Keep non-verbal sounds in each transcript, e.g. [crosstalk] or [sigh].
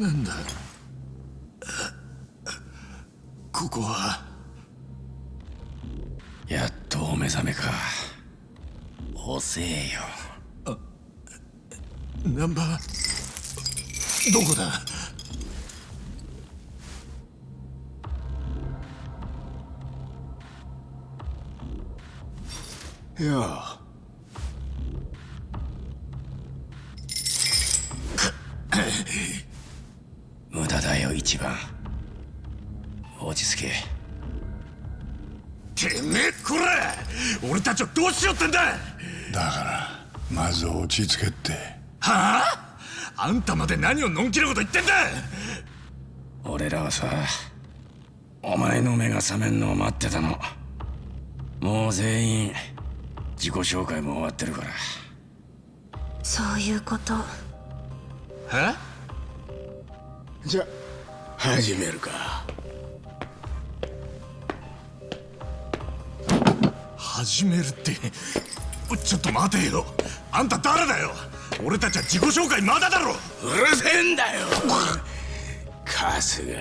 なんだ？ここは？やっとお目覚めか。遅えよ。ナンバー？どこだ？いや一番。落ち着け。てめえこら！俺たちをどうしようってんだ！だからまず落ち着けって。はあ？あんたまで何をのんきなこと言ってんだ！俺らはさお前の目が覚めんのを待ってたの。もう全員自己紹介も終わってるから。そういうこと。はじゃ始めるか。始めるって。ちょっと待てよ。あんた誰だよ。俺たちは自己紹介まだだろ。うるせえんだよ。春日。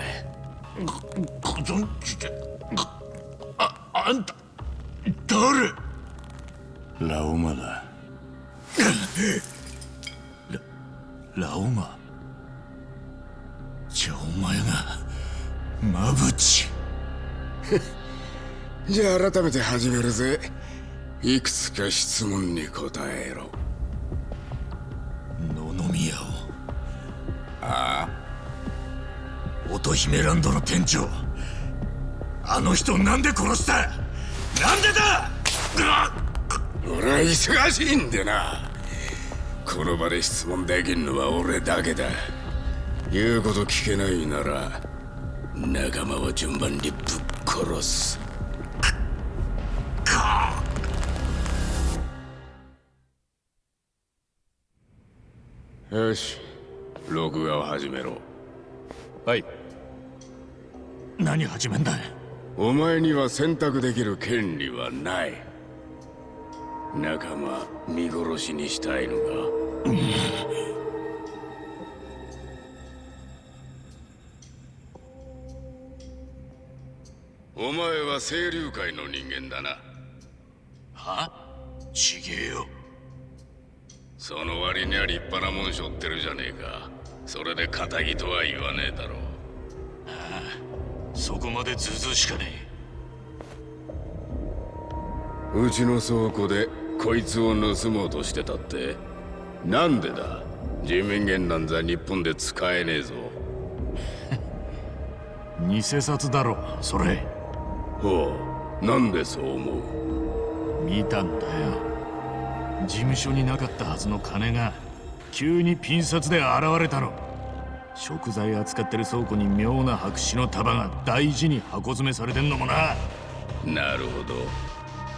ご存知で。ああんた誰？ラオマだ。ララオマ？前がマブチじゃあ改めて始めるぜ。いくつか質問に答えろ。野々宮を。ああ。乙姫ランドの店長。あの人をなんで殺した？なんでだ？俺は忙しいんでな。この場で質問できんのは俺だけだ言うこと聞けないなら仲間は順番にぶっ殺す。よし録画を始めろ。はい。何始めんだお前には選択できる権利はない。仲間見殺しにしたいのか、お前は清流会の人間だな。は？ちげえよ。その割には立派なもん背負ってるじゃねえか。それで仇とは言わねえだろう。ああそこまでずうずうしかねえ。うちの倉庫でこいつを盗もうとしてたってなんでだ？人民元なんざ日本で使えねえぞ。[laughs] 偽札だろそれほうなんでそう思う？見たんだよ。事務所になかったはずの金が急にピン札で現れたの。食材扱ってる倉庫に妙な白紙の束が大事に箱詰めされてんのもな。なるほど。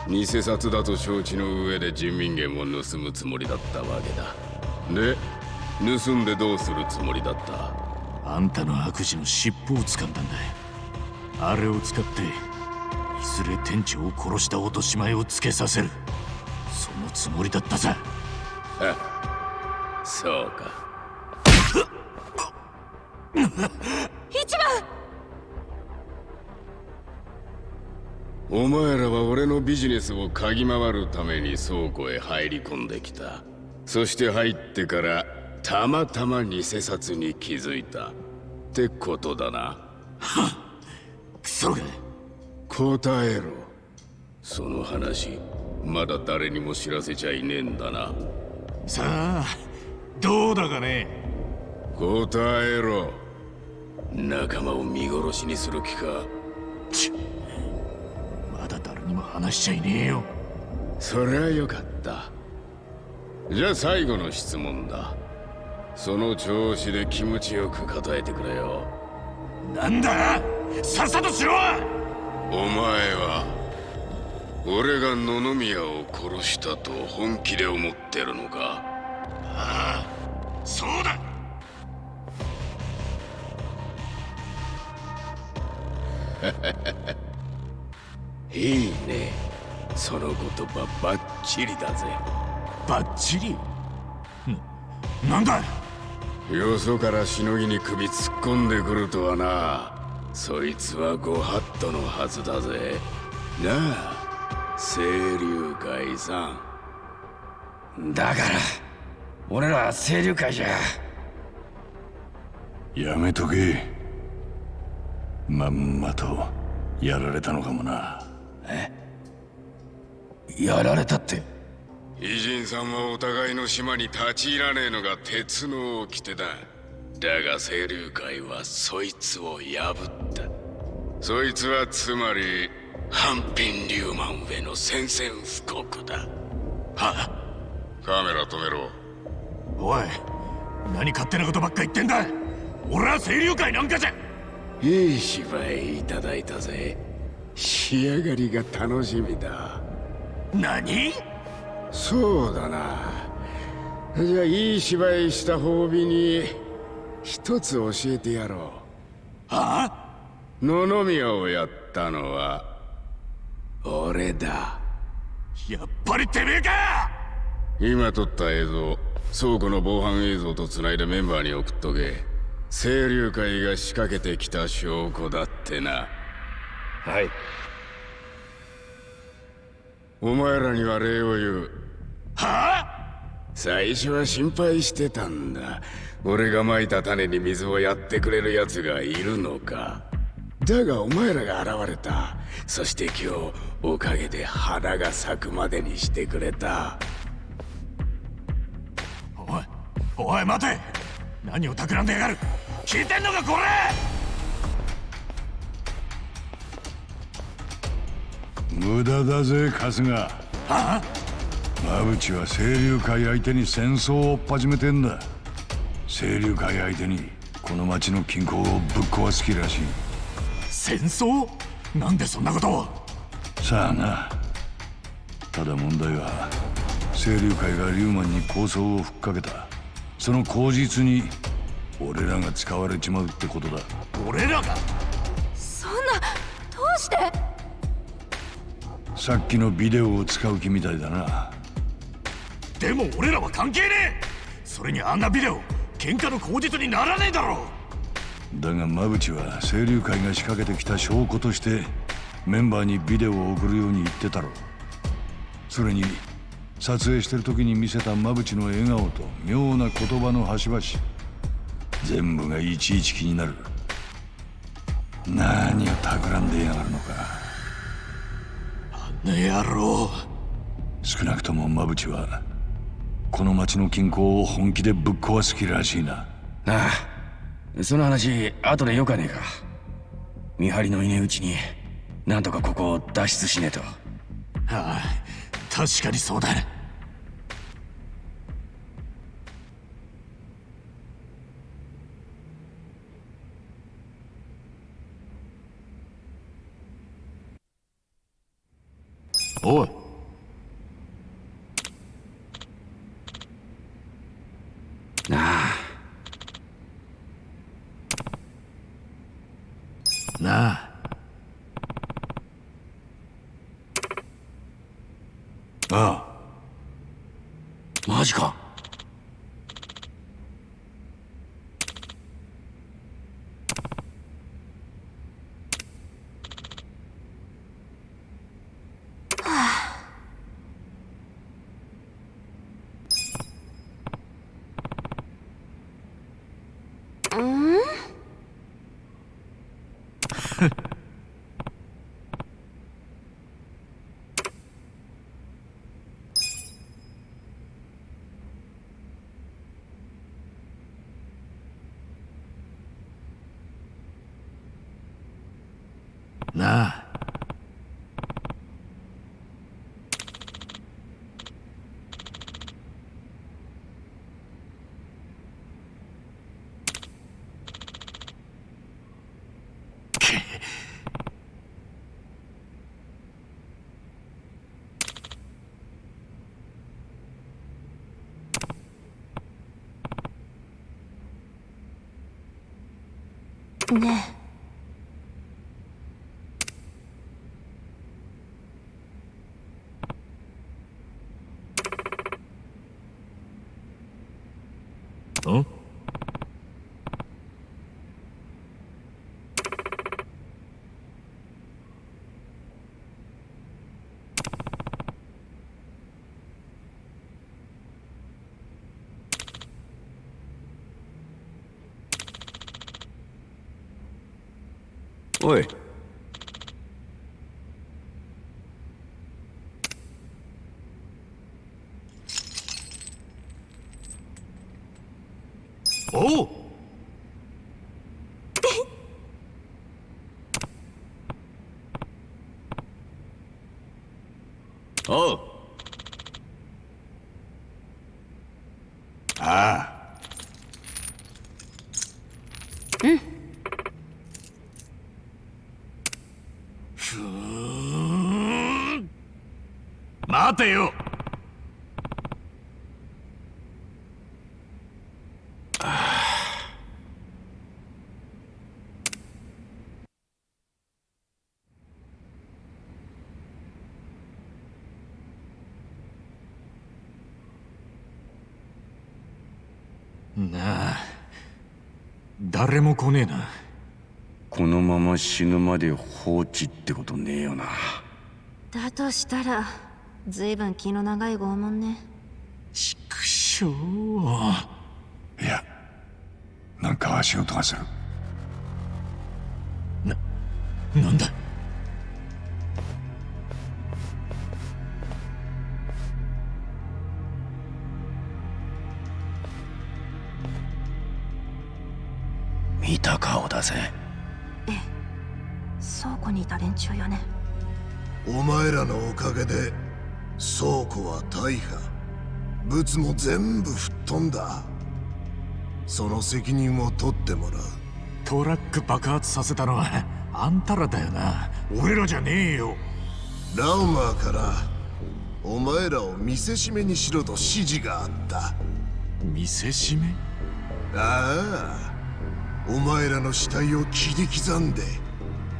偽札だと承知の上で人民元を盗むつもりだったわけだ。で盗んでどうするつもりだった？あんたの悪事の尻尾を掴んだんだあれを使っていずれ店長を殺した落とし前をつけさせる。そのつもりだったさ [laughs] そうか。一番！お前らは俺のビジネスを嗅ぎ回るために倉庫へ入り込んできた。そして入ってからたまたま偽札に気づいた。ってことだな。[laughs] クソが答えろ。その話まだ誰にも知らせちゃいねえんだな。さあどうだかね？答えろ。仲間を見殺しにする気か？まだ誰にも話しちゃいねえよ。そりゃよかった。じゃあ最後の質問だ。その調子で気持ちよく答えてくれよ。なんだ？さっさとしろお前は俺が野々宮を殺したと本気で思ってるのか？ああそうだ。[laughs] いいね。その言葉バッチリだぜ。バッチリ？ななんだよそからしのぎに首突っ込んでくるとはなそいつはご法度のはずだぜ。なあ清流会さんだから俺ら清流会じゃ。やめとけ。まんまとやられたのかもな。やられたって？偉人さんはお互いの島に立ち入らねえのが鉄の掟だだが清流会はそいつを破った。そいつはつまりハンピン・リューマン上の宣戦布告だ。は？カメラ止めろ。おい何勝手なことばっか言ってんだ。俺は清流会なんかじゃ。いい芝居いただいたぜ。仕上がりが楽しみだ。何？そうだな。じゃあいい芝居した褒美に一つ教えてやろはあ？う野々宮をやったのは俺だ。やっぱりてめえか！今撮った映像倉庫の防犯映像と繋いでメンバーに送っとけ。清流会が仕掛けてきた証拠だってな。はい。お前らには礼を言う。はあ？最初は心配してたんだ俺が蒔いた種に水をやってくれる奴がいるのか。だがお前らが現れた。そして今日おかげで花が咲くまでにしてくれた。おいおい待て。何を企んでやがる。聞いてんのかこれ無駄だぜ春日。はあ？馬淵は清流会相手に戦争を始めてんだ清流会相手にこの町の均衡をぶっ壊す気らしい。戦争？なんでそんなことを？さあな。ただ問題は清流会がリューマンに構想をふっかけた。その口実に俺らが使われちまうってことだ。俺らが？そんなどうして？さっきのビデオを使う気みたいだな。でも俺らは関係ねえ。それにあんなビデオ喧嘩の口実にならねえだろだが馬淵は清流会が仕掛けてきた証拠としてメンバーにビデオを送るように言ってたろそれに撮影してる時に見せた馬淵の笑顔と妙な言葉の端々全部がいちいち気になる。何を企んでやがるのか。ね野郎。少なくとも馬淵はこの町の均衡を本気でぶっ壊す気らしいな。なあその話後でよかねえか。見張りのいねえうちになんとかここを脱出しねえと。ああ確かにそうだ。おいなあなあああマジかなあねんおい。おう。おう。ああ。待てよ。なあ。誰も来ねえな。このまま死ぬまで放置ってことねえよな。だとしたらずいぶん気の長い拷問ね。畜生いやなんか足音がする。物も全部吹っ飛んだ。その責任を取ってもらう。トラック爆発させたのはあんたらだよな。俺らじゃねえよ。ラウマーからお前らを見せしめにしろと指示があった。見せしめ？ああ。お前らの死体を切り刻んで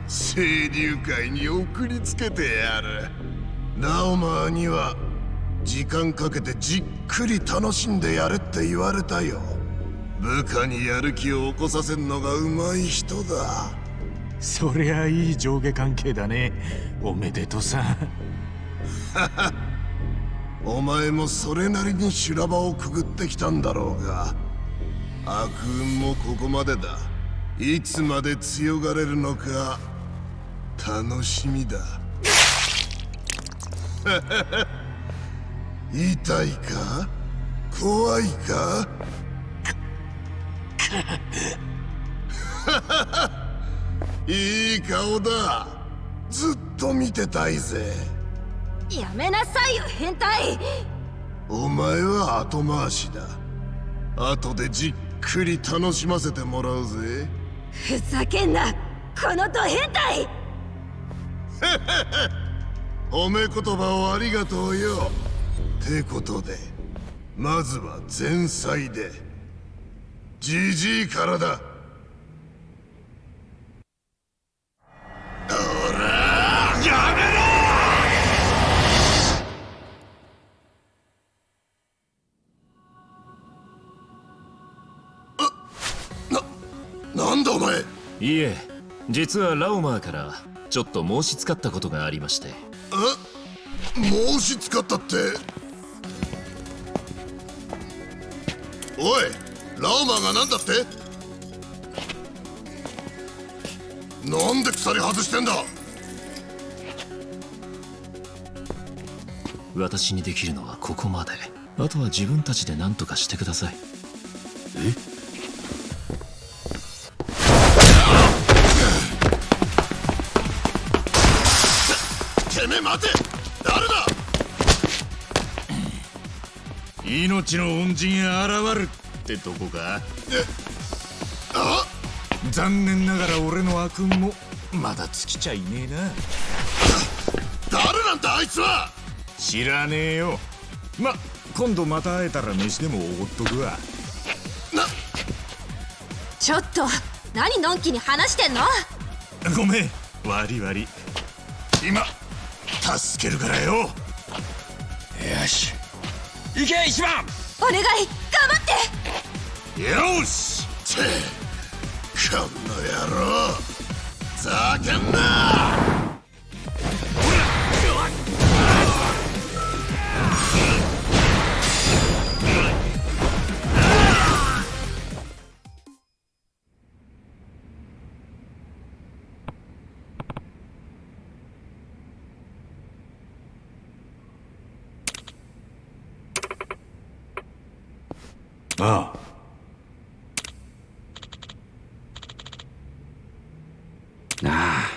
清流会に送りつけてやる。ラオマーには時間かけてじっくり楽しんでやれって言われたよ。部下にやる気を起こさせんのがうまい人だ。そりゃいい上下関係だね。おめでとさ。[laughs] お前もそれなりに修羅場をくぐってきたんだろうが。悪運もここまでだ。いつまで強がれるのか楽しみだ [laughs] 痛いか？怖いか？[laughs] いい顔だ。ずっと見てたいぜ。やめなさいよ変態。お前は後回しだ。後でじっくり楽しませてもらうぜ。ふざけんなこのド変態。[laughs] 褒め言葉をありがとうよてことでまずは前菜でじじいからだ。なんだお前。いいえ実はラオマーからちょっと申し付かったことがありまして。え申し使ったって。おいラオマが何だって？なんで鎖外してんだ？私にできるのはここまで。あとは自分たちで何とかしてください。てめえ待て命の恩人が現るってとこか？あ残念ながら俺の悪運もまだ尽きちゃいねえな。誰なんだあいつは！知らねえよ。ま今度また会えたら飯でもおごっとくわ。ちょっと何のんきに話してんの？ごめん。悪い悪い。今助けるからよ。よし行け一番。お願い頑張って。よし。てこの野郎。ざけんなああ。なあ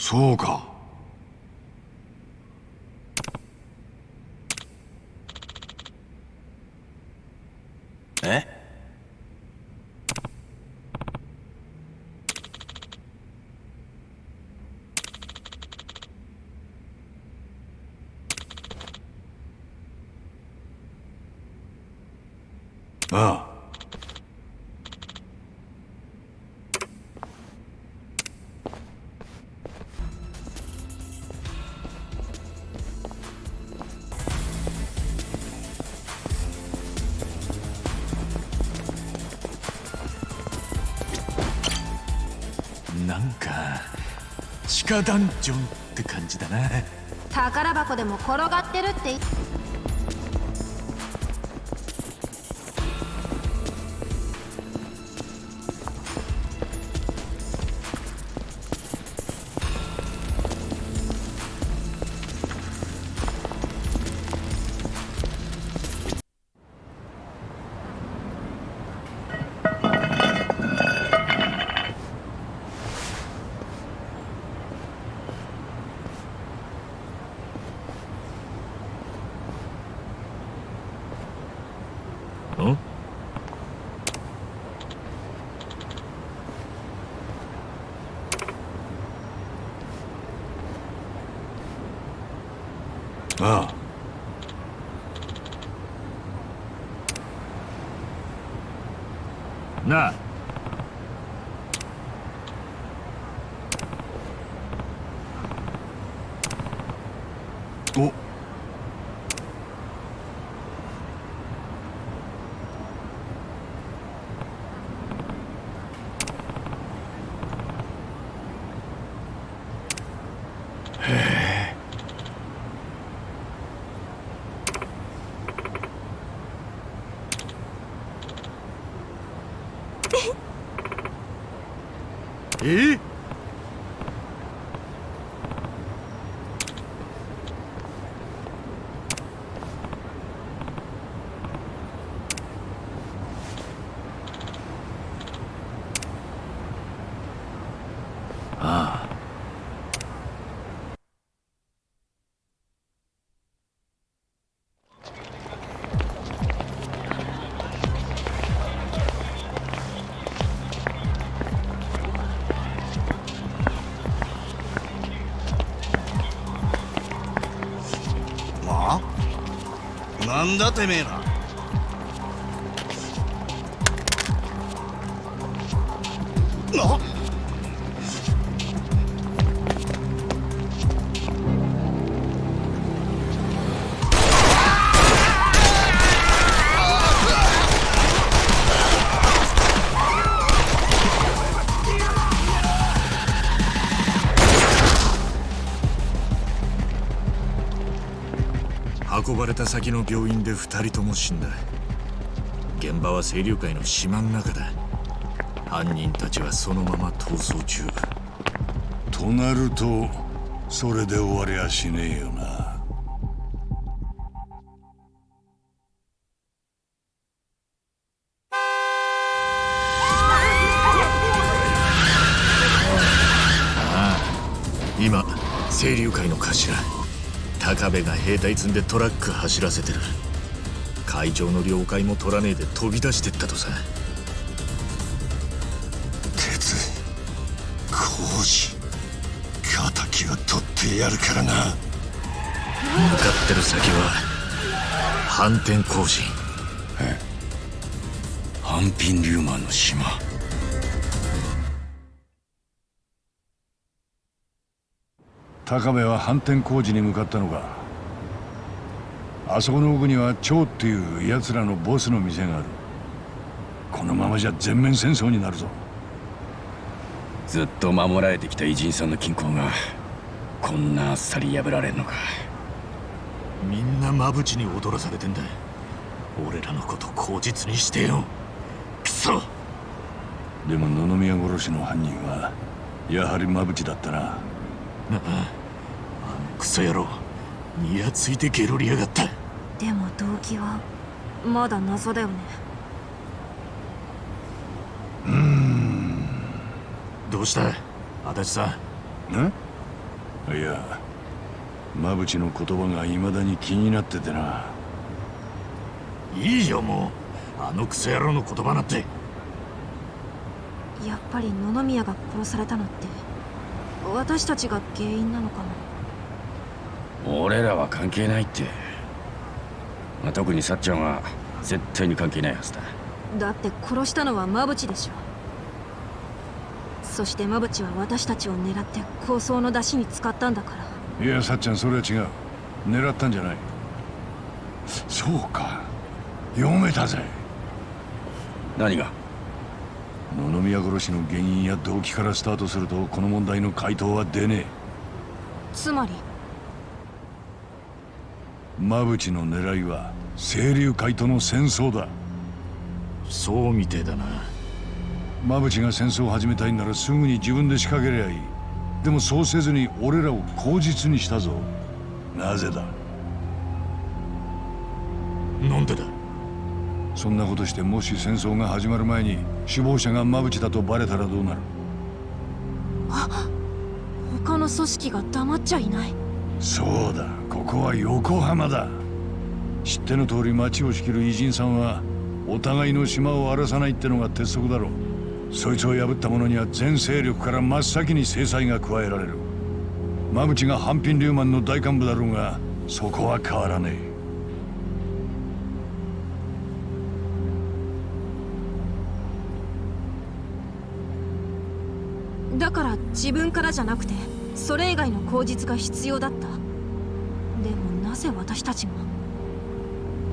そうかえ地下ダンジョンって感じだな。宝箱でも転がってるって言っんああなんだてめえら。先の病院で二人とも死んだ。現場は清流会の島の中だ。犯人たちはそのまま逃走中。となるとそれで終わりゃしねえよな。今清流会の頭高部が兵隊積んでトラック走らせてる。会場の了解も取らねえで飛び出してったとさ。鉄工事敵は取ってやるからな。向かってる先は反転工事。ハンピンリューマンの島高部は反転工事に向かったのか。あそこの奥には蝶っていう奴らのボスの店がある。このままじゃ全面戦争になるぞ。ずっと守られてきた偉人さんの均衡がこんなあっさり破られんのか。みんなマブチに踊らされてんだ。俺らのこと口実にしてよ。クソ！でも野々宮殺しの犯人はやはりマブチだったななああのクソ野郎。にやついてゲロりやがった。でも動機はまだ謎だよね。どうした？足立さん。んいやマブチの言葉が未だに気になっててな。いいよもう。あのクソ野郎の言葉なんて。やっぱり野々宮が殺されたのって私たちが原因なのかも俺らは関係ないって、まあ、特にさっちゃんは絶対に関係ないはずだ。だって殺したのはマブチでしょ。そしてマブチは私たちを狙って構想の出しに使ったんだから。いやさっちゃんそれは違う。狙ったんじゃない。そうか。読めたぜ。何が？野々宮殺しの原因や動機からスタートするとこの問題の回答は出ねつまり？えマブチの狙いは清流会との戦争だ。そうみてえだな。マブチが戦争を始めたいならすぐに自分で仕掛けりゃいい。でもそうせずに俺らを口実にしたぞ。なぜだなんでだ？そんなことしてもし戦争が始まる前に首謀者がマブチだとバレたらどうなる？他の組織が黙っちゃいない。そうだここは横浜だ。知っての通り町を仕切る偉人さんはお互いの島を荒らさないってのが鉄則だろう。そいつを破った者には全勢力から真っ先に制裁が加えられる。マブチが半品リューマンの大幹部だろうがそこは変わらねえだから自分からじゃなくてそれ以外の口実が必要だった。でもなぜ私たちが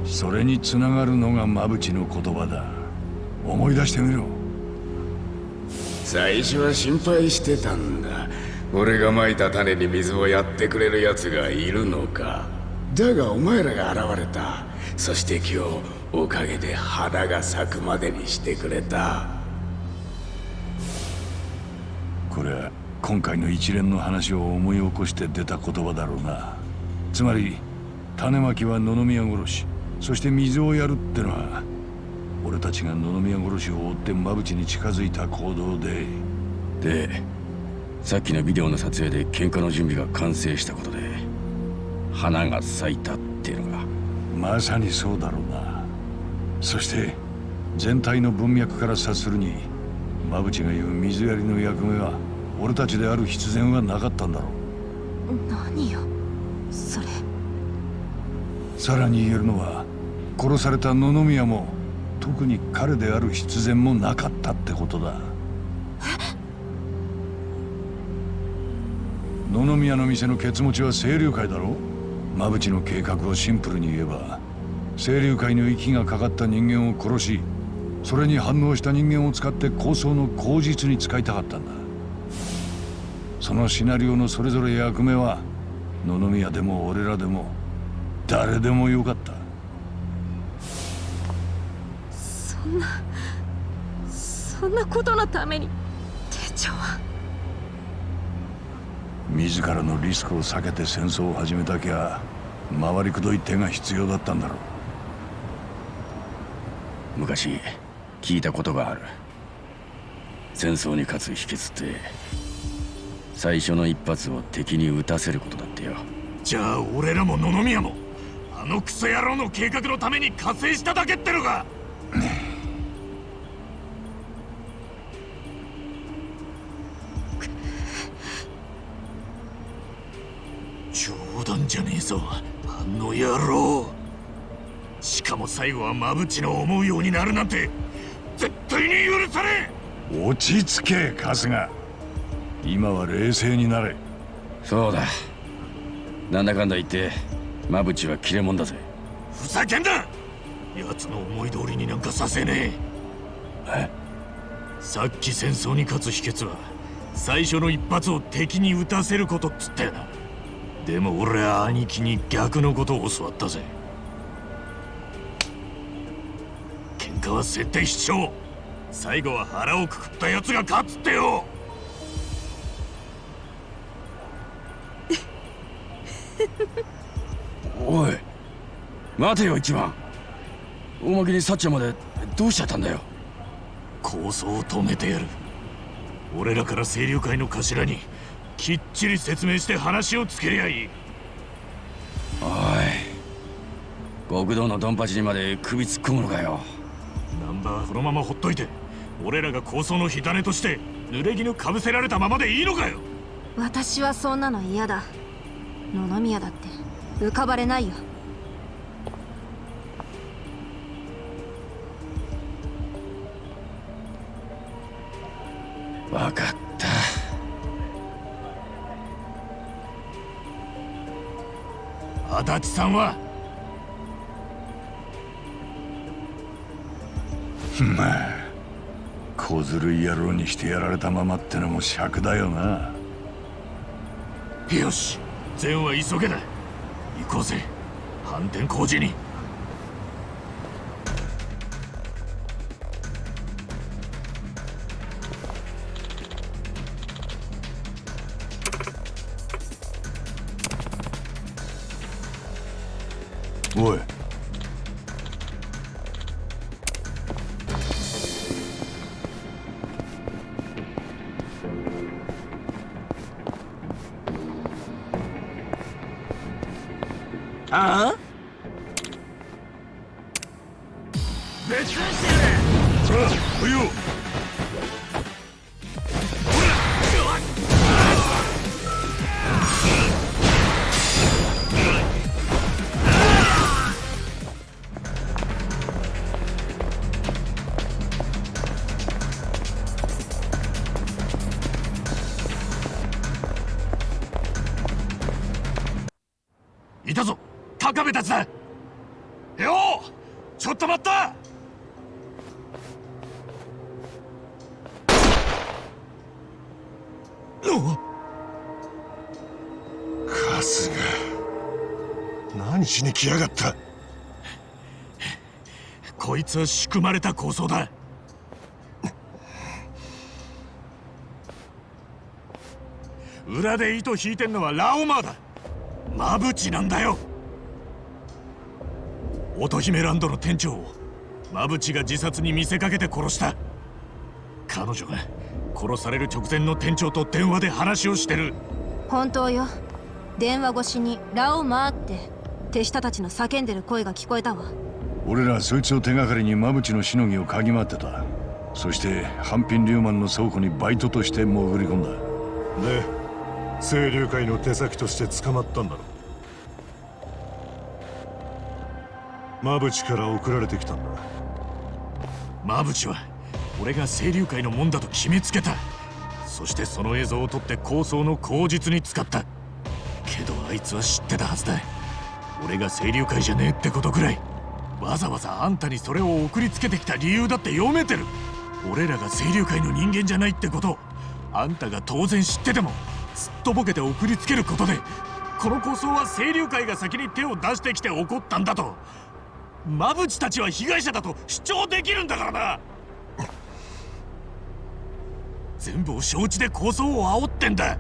それにつながるのがマブチの言葉だ。思い出してみろ。最初は心配してたんだ。俺が蒔いた種に水をやってくれる奴がいるのか。だがお前らが現れた。そして今日おかげで花が咲くまでにしてくれた今回の一連の話を思い起こして出た言葉だろうな。つまり種まきは野々宮殺しそして水をやるってのは俺たちが野々宮殺しを追って馬淵に近づいた行動ででさっきのビデオの撮影で喧嘩の準備が完成したことで花が咲いたっていうのが。まさにそうだろうな。そして全体の文脈から察するに馬淵が言う水やりの役目は俺たちである必然はなかったんだろう。何よ？それ。さらに言えるのは殺された野々宮も特に彼である必然もなかったってことだ。野々宮の店のケツ持ちは清流会だろ馬淵の計画をシンプルに言えば清流会の息がかかった人間を殺しそれに反応した人間を使って構想の口実に使いたかったんだそのシナリオのそれぞれ役目は野々宮でも俺らでも誰でもよかった。そんなそんなことのために店長は？自らのリスクを避けて戦争を始めたきゃ回りくどい手が必要だったんだろう。昔聞いたことがある。戦争に勝つ秘訣って最初の一発を敵に撃たせることだってよ。じゃあ俺らも野々宮もあのクソ野郎の計画のために加勢しただけってのか？冗談じゃねえぞあの野郎。しかも最後はマブチの思うようになるなんて絶対に許されん落ち着け春日今は冷静になれ。そうだ。なんだかんだ言ってマブチは切れ者だぜ。ふざけんな！奴の思い通りになんかさせねえ。え？さっき戦争に勝つ秘訣は最初の一発を敵に撃たせることっつったよな。でも俺は兄貴に逆のことを教わったぜ。喧嘩は設定必勝最後は腹をくくった奴が勝つってよおい。待てよ一番。おまけにサッチャまでどうしちゃったんだよ。構想を止めてやる。俺らから清流会の頭にきっちり説明して話をつけりゃいい。おい。極道のドンパチにまで首突っ込むのかよ。ナンバーはこのままほっといて俺らが構想の火種として濡れ衣かぶせられたままでいいのかよ。私はそんなの嫌だ。野々宮だって浮かばれないよ。分かった。足立さんは？まあ小ずるい野郎にしてやられたままってのも尺だよな。よし善は急げだ行こうぜ。反転工事に。いたぞ高部たちだ。ようちょっと待った。春日。何しに来やがった。こいつは仕組まれた構想だ。裏で糸引いてんのはラオマーだマブチなんだよ。乙姫ランドの店長をマブチが自殺に見せかけて殺した。彼女が殺される直前の店長と電話で話をしてる。本当よ。電話越しに「ラオマー」って手下たちの叫んでる声が聞こえたわ。俺らそいつを手がかりにマブチのしのぎを嗅ぎ回ってた。そして半品リューマンの倉庫にバイトとして潜り込んだ。で清流会の手先として捕まったんだろマブチから送られてきたんだ。マブチは俺が清流会のもんだと決めつけた。そしてその映像を撮って構想の口実に使った。けどあいつは知ってたはずだ。俺が清流会じゃねえってことくらい。わざわざあんたにそれを送りつけてきた理由だって読めてる。俺らが清流会の人間じゃないってこと。あんたが当然知ってても。すっとぼけて送りつけることでこの構想は清流会が先に手を出してきて起こったんだと。マブチたちは被害者だと主張できるんだからな。全部を承知で構想を煽ってんだ。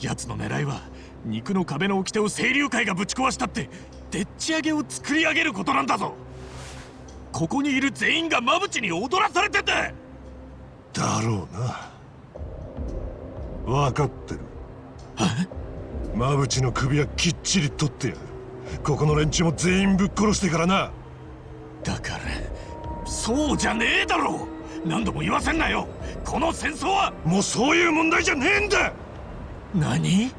奴の狙いは肉の壁の掟を清流会がぶち壊したってでっち上げを作り上げることなんだぞ。ここにいる全員がマブチに踊らされてんだ。だろうな。分かってる。マブチの首はきっちり取ってやる。ここの連中も全員ぶっ殺してからな。だからそうじゃねえだろ何度も言わせんなよ。この戦争は。もうそういう問題じゃねえんだ。何？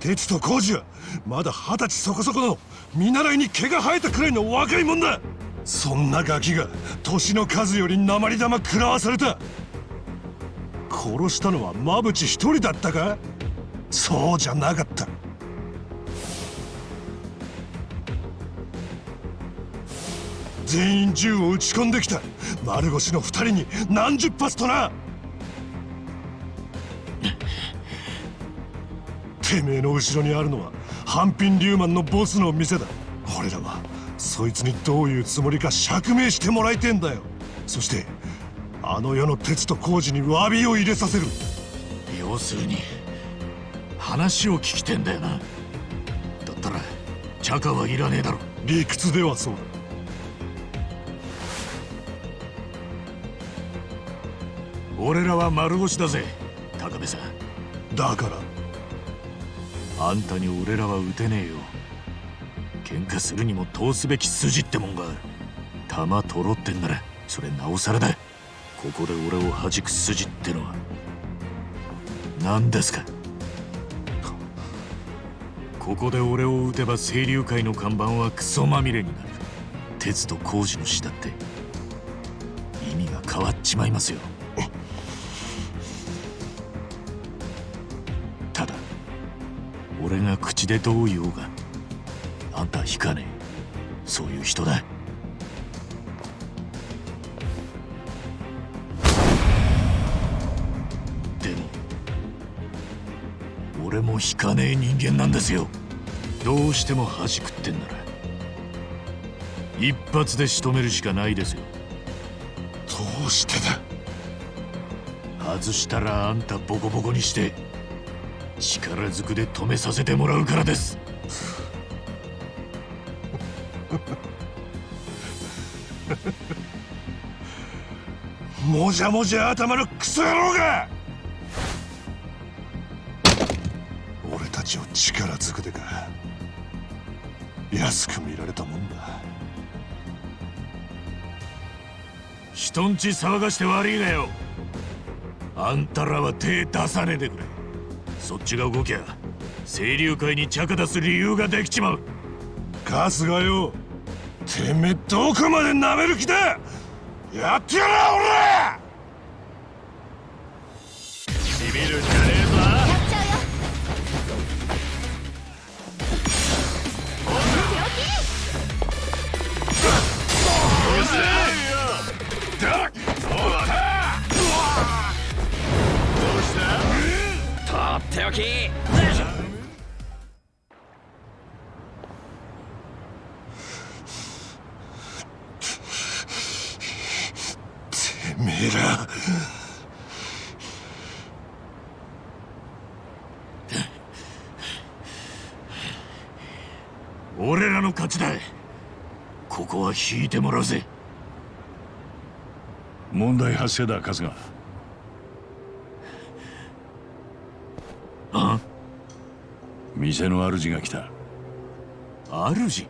鉄と工事はまだ二十歳そこそこの見習いに毛が生えたくらいの若いもんだ。そんなガキが年の数より鉛玉食らわされた殺したのはマブチ一人だったか？そうじゃなかった。全員銃を撃ち込んできた。丸腰の二人に何十発とな。てめえの後ろにあるのは半品リューマンのボスの店だ。俺らはそいつにどういうつもりか釈明してもらいてんだよ。そしてあの世の鉄と工事に詫びを入れさせる。要するに話を聞きてんだよな。だったらチャカはいらねえだろ。理屈ではそうだ。俺らは丸腰だぜ高部さん。だから。あんたに俺らは撃てねえよ。喧嘩するにも通すべき筋ってもんがある。弾取ろってんならそれなおさらだここで俺を弾く筋ってのは何ですか？ここで俺を撃てば清流会の看板はクソまみれになる。鉄と工事の死だって意味が変わっちまいますよ。ただ俺が口でどう言おうがあんた引かねえ。そういう人だ。俺も引かねえ人間なんですよ。どうしても弾くってんな。ら一発で仕留めるしかないですよ。どうしてだ？外したらあんたボコボコにして力ずくで止めさせてもらうからです。もじゃもじゃ頭のクソ野郎が人んち騒がして悪いがよ。あんたらは手出さねえでくれ。そっちが動きゃ清流会に着出す理由ができちまう。春日よてめえどこまで舐める気だ。やってやら俺！っておきてめえら。俺らの勝ちだ。ここは引いてもらうぜ。問題発生だ春日あ店の主が来た。主？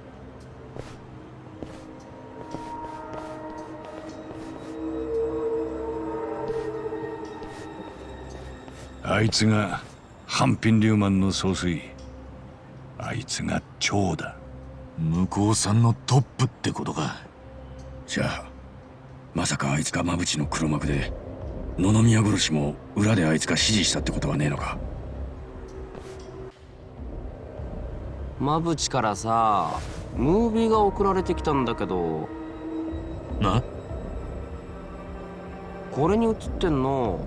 あいつが半品リューマンの総帥。あいつが長だ。向こうさんのトップってことか。じゃあまさかあいつが馬淵の黒幕で野々宮殺しも裏であいつが指示したってことはねえのか？馬淵からさムービーが送られてきたんだけど。な？これに映ってんの。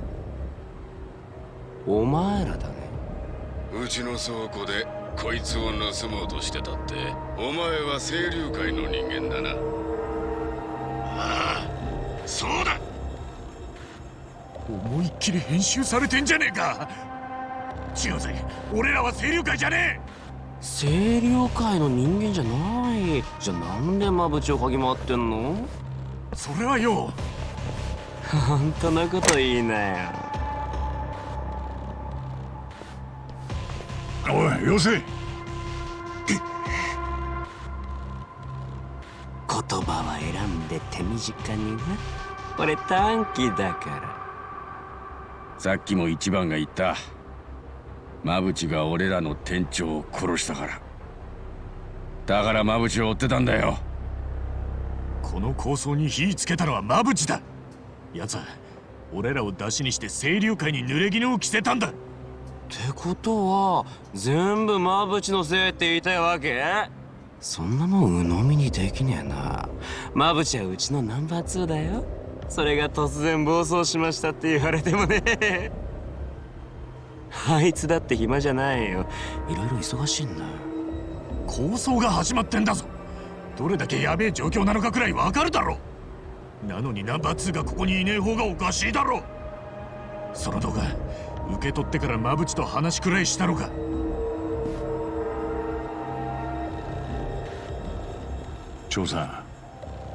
お前らだね。うちの倉庫でこいつを盗もうとしてたってお前は清流会の人間だな。ああそうだ。思いっきり編集されてんじゃねえか。違うぜ俺らは清流会じゃね清流会の人間じゃない。じゃあなんで馬淵を嗅ぎ回ってんの？えそれはよ本当のこと言いなよ。おいよせ言葉は選んで手短にな。俺短気だから。さっきも一番が言った馬淵が俺らの店長を殺したから。だから馬淵を追ってたんだよ。この構想に火つけたのは馬淵だ。奴は俺らを出しにして清流会に濡れ衣を着せたんだ。ってことは全部馬淵のせいって言いたいわけ？そんなもん鵜呑みにできねえな。馬淵はうちのナンバー2だよ。それが突然暴走しましたって言われてもねあいつだって暇じゃないよ。いろいろ忙しいんだ。構想が始まってんだぞ。どれだけやべえ状況なのかくらいわかるだろなのにナンバー2がここにいねえ方がおかしいだろその動画受け取ってから馬淵と話くらいしたのか。長さ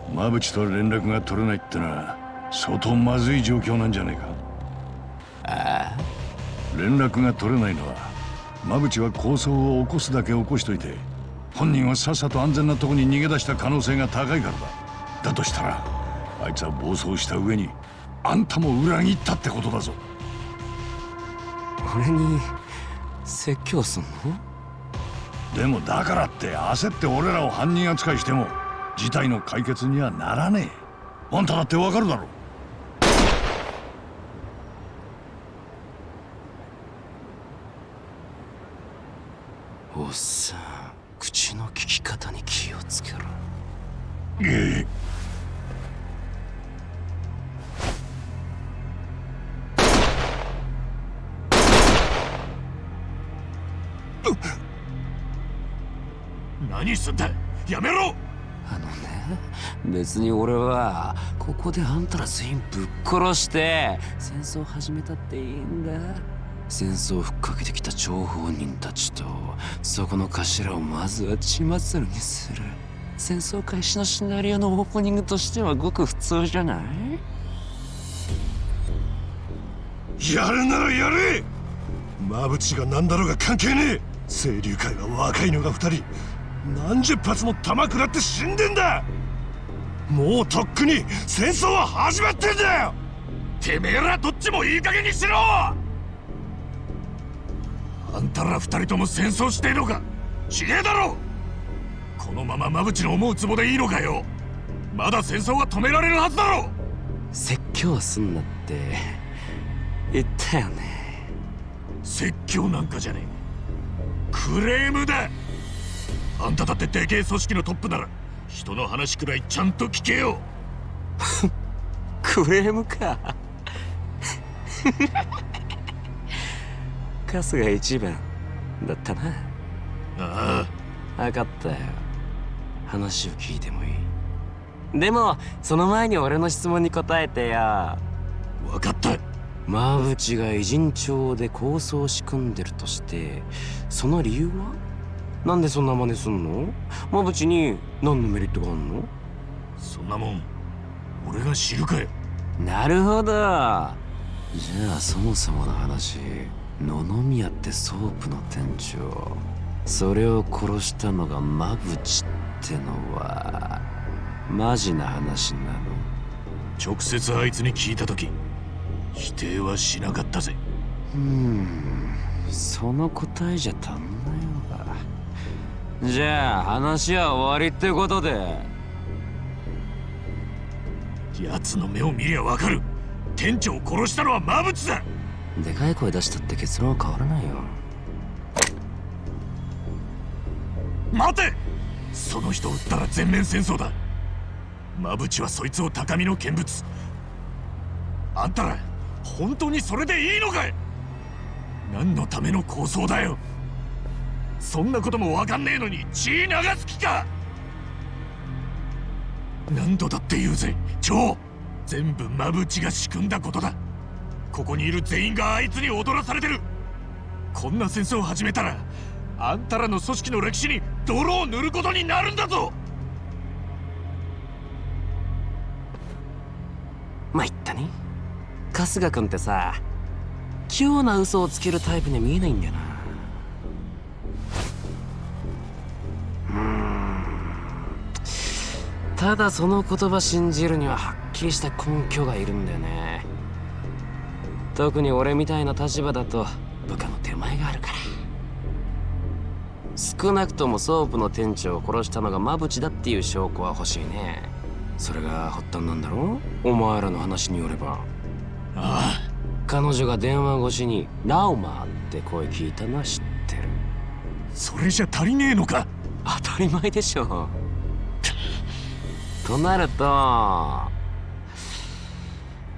ん馬淵と連絡が取れないってのは相当まずい状況なんじゃねえか連絡が取れないのは馬淵は抗争を起こすだけ起こしといて本人はさっさと安全なとこに逃げ出した可能性が高いからだ。だとしたらあいつは暴走した上にあんたも裏切ったってことだぞ。俺に説教すんの？でもだからって焦って俺らを犯人扱いしても事態の解決にはならねえ。あんただってわかるだろおっさん口の利き方に気をつけろ。ええ何すんだ？やめろ！あのね別に俺はここであんたら全員ぶっ殺して戦争始めたっていいんだ戦争をふっかけてきた張本人たちとそこの頭をまずは血祭りにする。戦争開始のシナリオのオープニングとしてはごく普通じゃない？やるならやれ！馬淵が何だろうが関係ねえ！清流会は若いのが二人。何十発も弾食らって死んでんだ！もうとっくに戦争は始まってんだよ！てめえらどっちもいい加減にしろ！あんたら二人とも戦争してえのか？ちげえだろ？このまま馬淵の思うツボでいいのかよ？まだ戦争は止められるはずだろ？説教すんなって言ったよね。説教なんかじゃねえ。クレームだ！あんただってでけえ組織のトップなら人の話くらいちゃんと聞けよ。[laughs] クレームか春日一番だったな。ああ。分かったよ。話を聞いてもいい。でもその前に俺の質問に答えてよ。分かった。馬淵が偉人帳で構想を仕組んでるとしてその理由は？なんでそんな真似すんの？馬淵に何のメリットがあんの？そんなもん俺が知るかよ。なるほど。じゃあそもそもの話野々宮ってソープの店長それを殺したのが馬淵ってのはマジな話なの。直接あいつに聞いた時否定はしなかったぜ。うんその答えじゃ足んないのか。じゃあ話は終わりってことで。奴の目を見りゃわかる。店長を殺したのは馬淵だでかい声出したって結論は変わらないよ。待て!その人を撃ったら全面戦争だ!馬淵はそいつを高みの見物!あんたら本当にそれでいいのかい?何のための構想だよ!そんなこともわかんねえのに血流す気か!何度だって言うぜ蝶!全部馬淵が仕組んだことだ!ここにいる全員があいつに踊らされてる。こんな戦争を始めたらあんたらの組織の歴史に泥を塗ることになるんだぞ。まあ言ったね。春日君ってさ器用な嘘をつけるタイプに見えないんだよな。うん。ただその言葉信じるにははっきりした根拠がいるんだよね。特に俺みたいな立場だと部下の手前があるから。少なくともソープの店長を殺したのが馬淵だっていう証拠は欲しいね。それが発端なんだろ？お前らの話によれば。ああ。彼女が電話越しに「ラウマー」って声聞いたのは知ってる。それじゃ足りねえのか？当たり前でしょ。[laughs] となると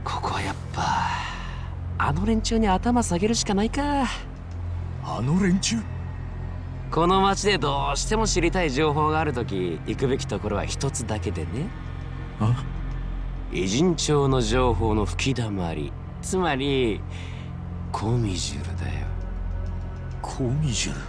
ここはやっぱあの連中に頭下げるしかないか。あの連中？この町でどうしても知りたい情報があるとき行くべきところは一つだけでね。あ？偉人帳の情報の吹きだまりつまりコミジュルだよ。コミジュル